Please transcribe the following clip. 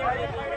Yeah, yeah, yeah.